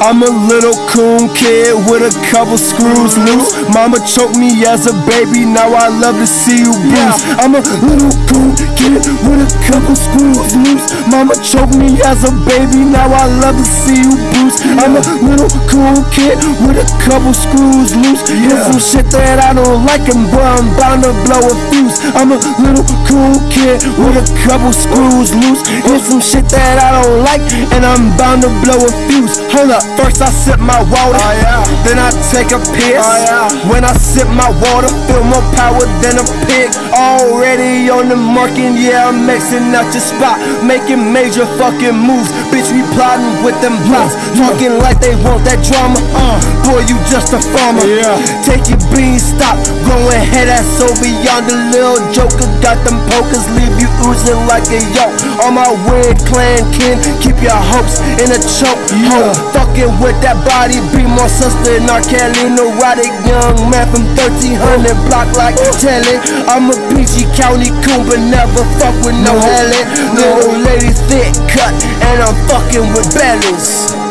I'm a little coon kid with a couple screws loose. Mama choked me as a baby, now I love to see you bruise. I'm a little coon kid with a couple screws loose. Mama choked me as a baby, now I love to see you bruise. I'm a little cool kid with a couple screws loose. Here's some shit that I don't like, and boy, I'm bound to blow a fuse. I'm a little cool kid with a couple screws loose. Here's some shit that I don't like, and I'm bound to blow a fuse. Hold up, first I sip my water, oh, then I take a piss. Oh, when I sip my water, feel more power than a pig. Already on the market, yeah, I'm mixing out your spot, making major fucking moves. Bitch, we plotting with them plots, talking like they want that drama. Uh, boy, you just a farmer. Yeah. Take your beans, stop growing head ass over yonder. Little joker got them pokers, leave you oozing like a yolk. On my weird clan kin, keep your hopes in a choke. Ho, fucking with that body, be more sister than R. Kelly. Neurotic young man from 1300 block like Telly. I'm a PG County coon, but never fuck with no Helen. Little lady thick cut, and I'm fucking with bellies.